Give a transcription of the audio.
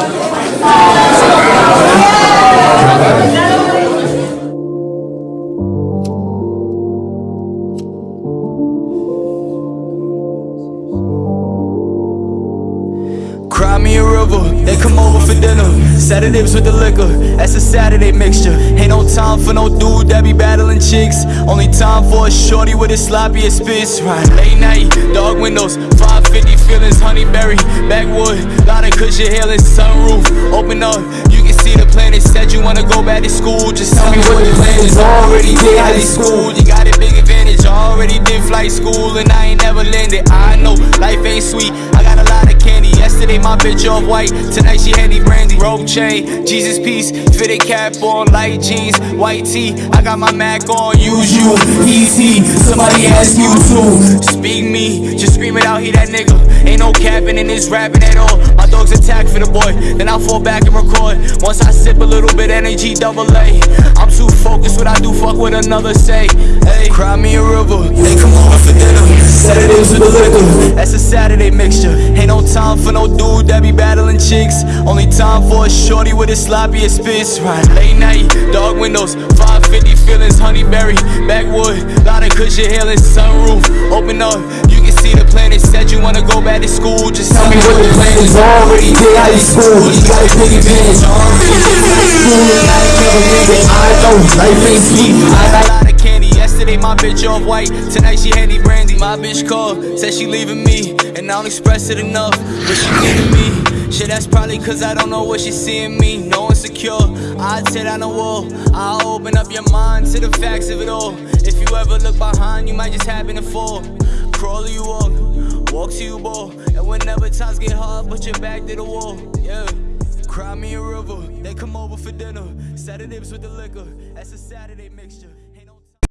Thank you. Cry me a river, they come over for dinner. Saturdays with the liquor, that's a Saturday mixture. Ain't no time for no dude that be battling chicks. Only time for a shorty with a sloppiest spits. Right, late night, dog windows, 550 feelings, honeyberry, backwood, lot of cushion hailing, sunroof, open up. You can see the planet. Said you wanna go back to school, just tell me what the plan is. Already did high school, you got a big advantage. Already did flight school, and I ain't never landed. I know life ain't sweet. I got a lot of candy. Yesterday my bitch off white, tonight she had handy brandy. Rope chain, Jesus piece, fitted cap on, light jeans, white tee. I got my Mac on, use you, easy. Somebody ask you to speak me, just scream it out, he that nigga. Ain't no capping in this rapping at all. My dog's attack for the boy, then I fall back and record. Once I sip a little bit, energy double A. I'm too focused, what I do, fuck what another say. Hey, cry me a river, they come over for dinner. Saturdays with the liquor, that's a Saturday mixture. Ain't no time for no dude that be battling chicks. Only time for a shorty with a sloppiest spits. Right, late night, dog windows, 550 feelings, honeyberry, backwood, lot of cushion hailing, sunroof, open up. You can see the planet. Said you wanna go back to school, just tell me what the plan is. Already did high school, you got a big advantage. And I never leaving. I know life ain't sweet. I got a lot of Yesterday my bitch off white, tonight she handy brandy. My bitch called, said she leaving me, and I don't express it enough, but she leaving me. Shit, that's probably cause I don't know what she's seeing me. No insecure, I'd sit on the wall. I'll open up your mind to the facts of it all. If you ever look behind, you might just happen to fall. Crawl you walk, walk to you ball. And whenever times get hard, put your back to the wall. Yeah. Cry me a river, they come over for dinner. Saturdays with the liquor, that's a Saturday mixture.